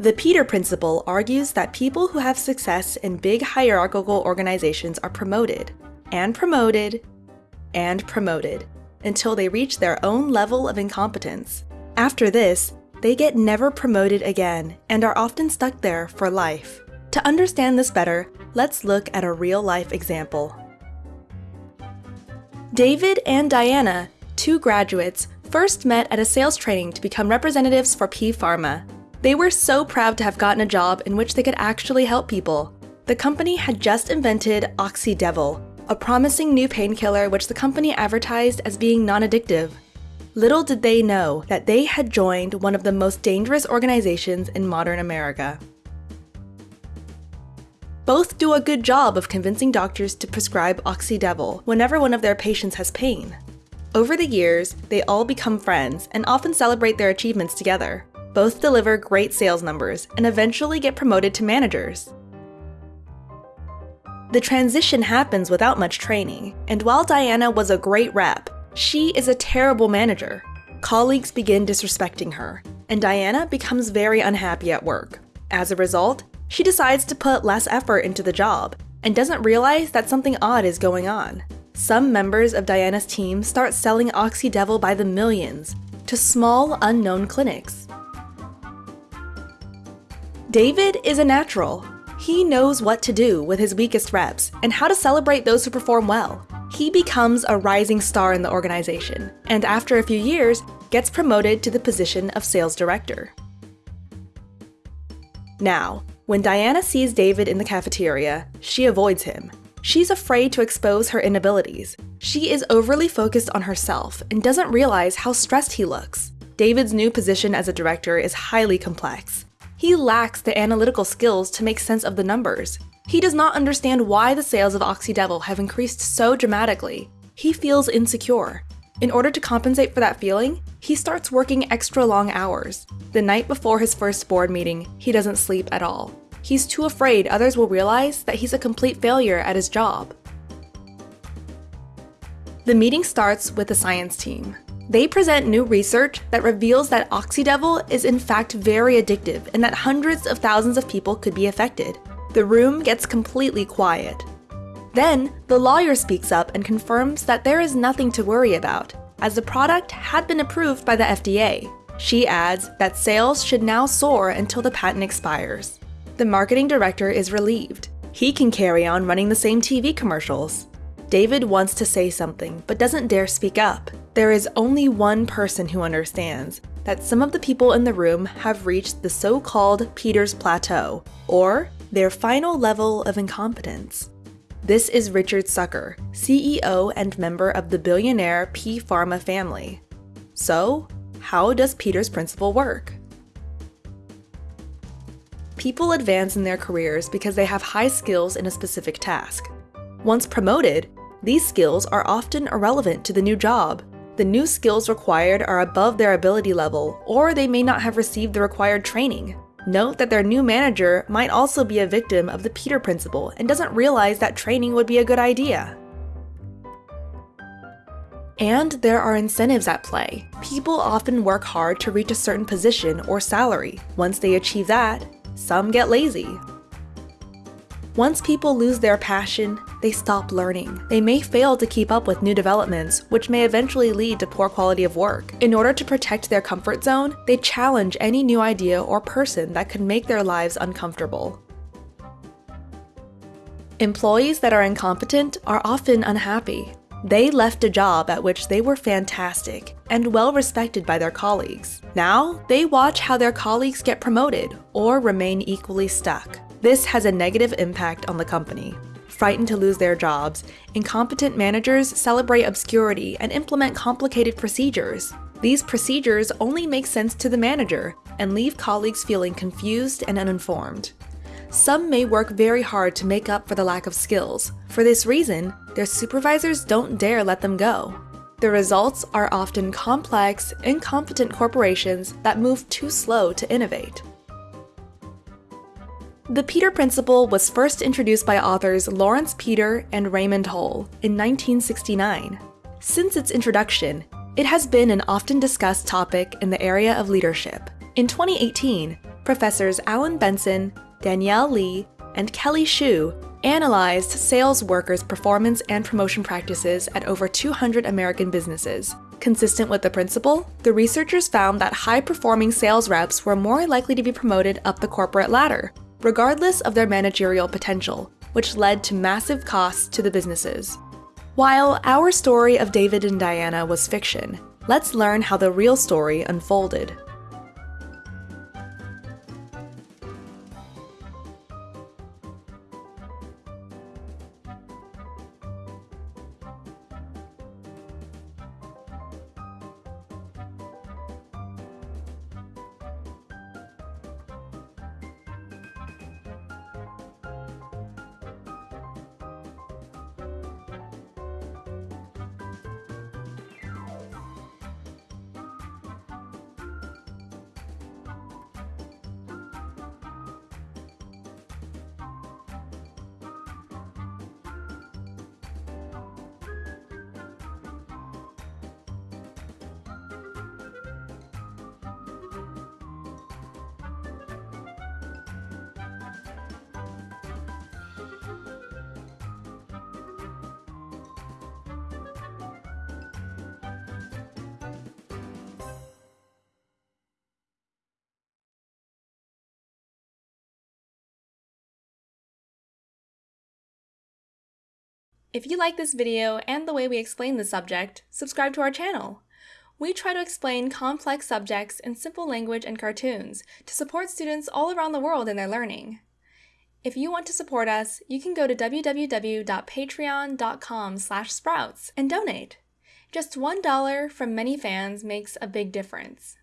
The Peter Principle argues that people who have success in big hierarchical organizations are promoted, and promoted, and promoted, until they reach their own level of incompetence. After this, they get never promoted again and are often stuck there for life. To understand this better, let's look at a real life example. David and Diana, two graduates, first met at a sales training to become representatives for P Pharma. They were so proud to have gotten a job in which they could actually help people. The company had just invented Oxydevil, a promising new painkiller which the company advertised as being non addictive. Little did they know that they had joined one of the most dangerous organizations in modern America. Both do a good job of convincing doctors to prescribe Oxydevil whenever one of their patients has pain. Over the years, they all become friends and often celebrate their achievements together. Both deliver great sales numbers and eventually get promoted to managers. The transition happens without much training, and while Diana was a great rep, she is a terrible manager. Colleagues begin disrespecting her, and Diana becomes very unhappy at work. As a result, she decides to put less effort into the job and doesn't realize that something odd is going on. Some members of Diana's team start selling Oxydevil by the millions to small, unknown clinics. David is a natural. He knows what to do with his weakest reps and how to celebrate those who perform well. He becomes a rising star in the organization, and after a few years, gets promoted to the position of sales director. Now, when Diana sees David in the cafeteria, she avoids him. She's afraid to expose her inabilities. She is overly focused on herself and doesn't realize how stressed he looks. David's new position as a director is highly complex, he lacks the analytical skills to make sense of the numbers. He does not understand why the sales of Oxydevil have increased so dramatically. He feels insecure. In order to compensate for that feeling, he starts working extra long hours. The night before his first board meeting, he doesn't sleep at all. He's too afraid others will realize that he's a complete failure at his job. The meeting starts with the science team. They present new research that reveals that Oxydevil is in fact very addictive and that hundreds of thousands of people could be affected. The room gets completely quiet. Then, the lawyer speaks up and confirms that there is nothing to worry about, as the product had been approved by the FDA. She adds that sales should now soar until the patent expires. The marketing director is relieved. He can carry on running the same TV commercials. David wants to say something, but doesn't dare speak up. There is only one person who understands that some of the people in the room have reached the so called Peter's Plateau, or their final level of incompetence. This is Richard Sucker, CEO and member of the billionaire P Pharma family. So, how does Peter's principle work? People advance in their careers because they have high skills in a specific task. Once promoted, these skills are often irrelevant to the new job. The new skills required are above their ability level, or they may not have received the required training. Note that their new manager might also be a victim of the Peter Principle and doesn't realize that training would be a good idea. And there are incentives at play. People often work hard to reach a certain position or salary. Once they achieve that, some get lazy. Once people lose their passion, they stop learning. They may fail to keep up with new developments, which may eventually lead to poor quality of work. In order to protect their comfort zone, they challenge any new idea or person that could make their lives uncomfortable. Employees that are incompetent are often unhappy. They left a job at which they were fantastic and well respected by their colleagues. Now, they watch how their colleagues get promoted or remain equally stuck. This has a negative impact on the company. Frightened to lose their jobs, incompetent managers celebrate obscurity and implement complicated procedures. These procedures only make sense to the manager and leave colleagues feeling confused and uninformed. Some may work very hard to make up for the lack of skills. For this reason, their supervisors don't dare let them go. The results are often complex, incompetent corporations that move too slow to innovate. The Peter Principle was first introduced by authors Lawrence Peter and Raymond Hull in 1969. Since its introduction, it has been an often discussed topic in the area of leadership. In 2018, professors Alan Benson, Danielle Li, and Kelly Shue analyzed sales workers' performance and promotion practices at over 200 American businesses. Consistent with the principle, the researchers found that high performing sales reps were more likely to be promoted up the corporate ladder, regardless of their managerial potential, which led to massive costs to the businesses. While our story of David and Diana was fiction, let's learn how the real story unfolded. If you like this video and the way we explain the subject, subscribe to our channel. We try to explain complex subjects in simple language and cartoons to support students all around the world in their learning. If you want to support us, you can go to www.patreon.com sprouts and donate. Just $1 from many fans makes a big difference.